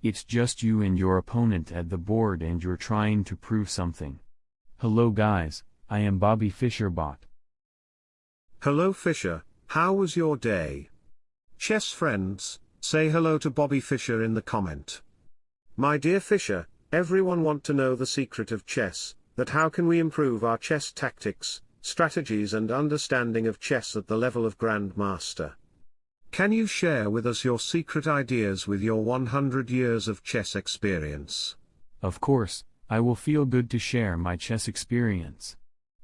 It's just you and your opponent at the board and you're trying to prove something. Hello guys, I am Bobby Fischerbot. Hello Fischer, how was your day? Chess friends, say hello to Bobby Fischer in the comment. My dear Fischer, everyone want to know the secret of chess, that how can we improve our chess tactics, strategies and understanding of chess at the level of Grandmaster. Can you share with us your secret ideas with your 100 years of chess experience? Of course, I will feel good to share my chess experience.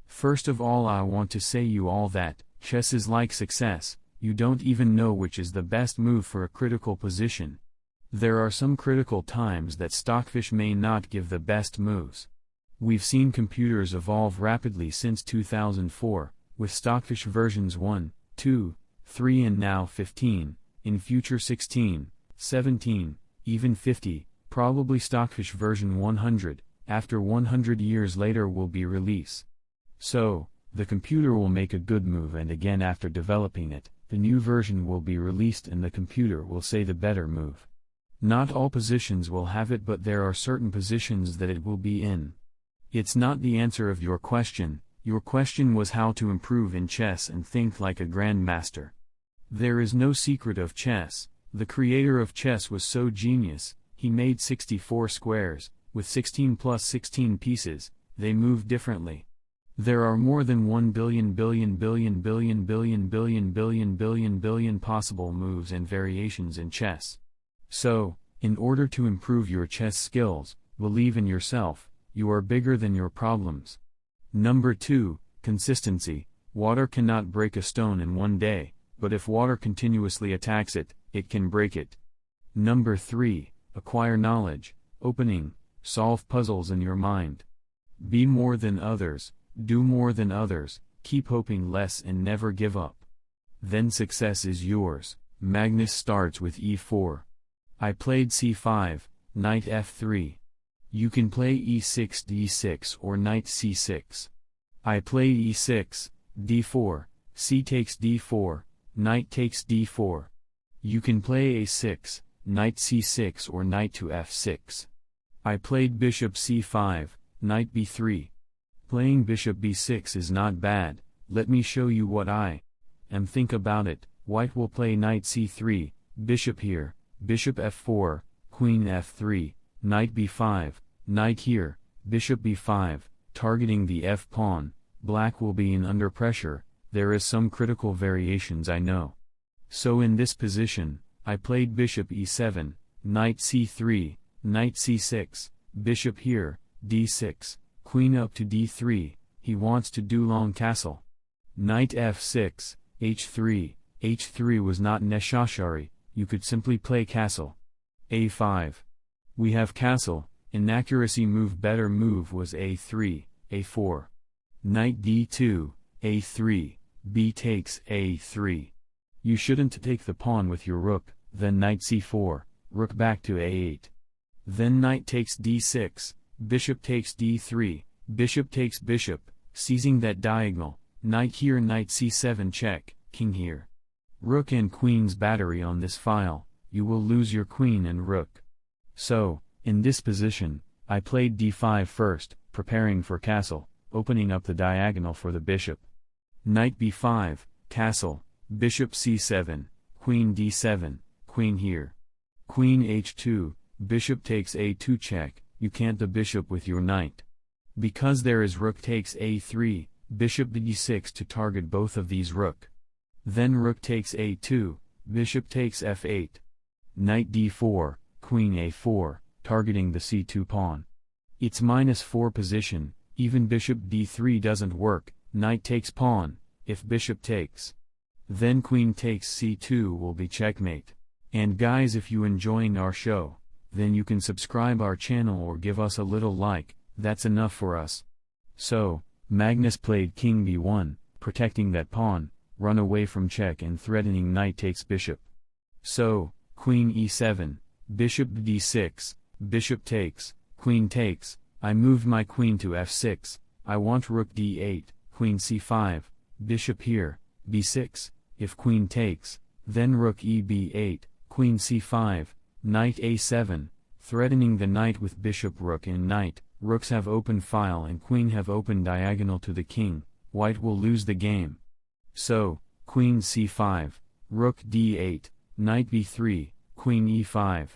First of all I want to say you all that, chess is like success, you don't even know which is the best move for a critical position. There are some critical times that Stockfish may not give the best moves. We've seen computers evolve rapidly since 2004, with Stockfish versions 1, 2, 3 and now 15, in future 16, 17, even 50, probably Stockfish version 100, after 100 years later will be release. So, the computer will make a good move and again after developing it, the new version will be released and the computer will say the better move. Not all positions will have it but there are certain positions that it will be in. It's not the answer of your question, your question was how to improve in chess and think like a grandmaster. There is no secret of chess, the creator of chess was so genius, he made 64 squares, with 16 plus 16 pieces, they move differently. There are more than 1 billion billion billion billion billion billion billion billion billion possible moves and variations in chess. So, in order to improve your chess skills, believe in yourself, you are bigger than your problems. Number 2, consistency. Water cannot break a stone in one day, but if water continuously attacks it, it can break it. Number 3, acquire knowledge, opening, solve puzzles in your mind. Be more than others, do more than others, keep hoping less and never give up. Then success is yours. Magnus starts with e4. I played c5, knight f3. You can play e6 d6 or knight c6. I play e6, d4, c takes d4, knight takes d4. You can play a6, knight c6 or knight to f6. I played bishop c5, knight b3, Playing bishop b6 is not bad, let me show you what I am think about it, white will play knight c3, bishop here, bishop f4, queen f3, knight b5, knight here, bishop b5, targeting the f-pawn, black will be in under pressure, there is some critical variations I know. So in this position, I played bishop e7, knight c3, knight c6, bishop here, d6, Queen up to d3, he wants to do long castle. Knight f6, h3, h3 was not necessary, you could simply play castle. a5. We have castle, inaccuracy move better move was a3, a4. Knight d2, a3, b takes a3. You shouldn't take the pawn with your rook, then knight c4, rook back to a8. Then knight takes d6, bishop takes d3, bishop takes bishop, seizing that diagonal, knight here knight c7 check, king here. Rook and queen's battery on this file, you will lose your queen and rook. So, in this position, I played d5 first, preparing for castle, opening up the diagonal for the bishop. Knight b5, castle, bishop c7, queen d7, queen here. Queen h2, bishop takes a2 check, you can't the bishop with your knight. Because there is rook takes a3, bishop d6 to target both of these rook. Then rook takes a2, bishop takes f8. Knight d4, queen a4, targeting the c2 pawn. It's minus 4 position, even bishop d3 doesn't work, knight takes pawn, if bishop takes. Then queen takes c2 will be checkmate. And guys if you enjoying our show, then you can subscribe our channel or give us a little like, that's enough for us. So, Magnus played king b1, protecting that pawn, run away from check and threatening knight takes bishop. So, queen e7, bishop d6, bishop takes, queen takes, I moved my queen to f6, I want rook d8, queen c5, bishop here, b6, if queen takes, then rook e b8, queen c5, knight a7, threatening the knight with bishop rook and knight, rooks have open file and queen have open diagonal to the king, white will lose the game. So, queen c5, rook d8, knight b3, queen e5,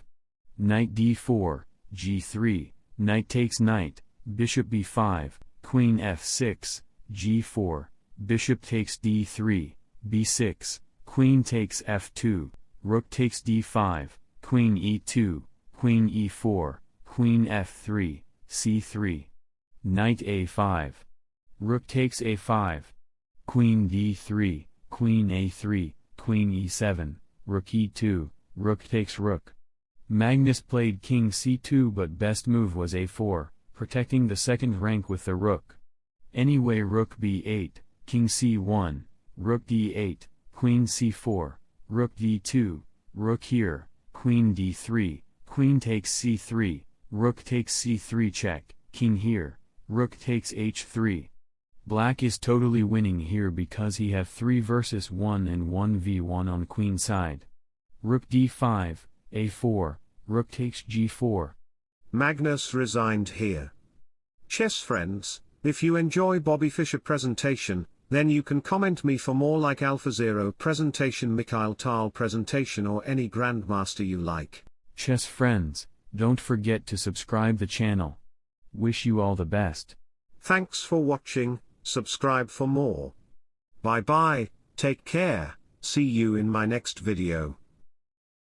knight d4, g3, knight takes knight, bishop b5, queen f6, g4, bishop takes d3, b6, queen takes f2, rook takes d5, queen e2, queen e4, queen f3, c3. Knight a5. Rook takes a5. Queen d3, queen a3, queen e7, rook e2, rook takes rook. Magnus played king c2 but best move was a4, protecting the second rank with the rook. Anyway rook b8, king c1, rook d8, queen c4, rook d2, rook here, queen d3, queen takes c3, rook takes c3 check, king here, rook takes h3. Black is totally winning here because he have 3 versus 1 and 1v1 on queen side. Rook d5, a4, rook takes g4. Magnus resigned here. Chess friends, if you enjoy Bobby Fischer presentation, then you can comment me for more like AlphaZero presentation Mikhail Tal presentation or any Grandmaster you like. Chess friends, don't forget to subscribe the channel. Wish you all the best. Thanks for watching, subscribe for more. Bye bye, take care, see you in my next video.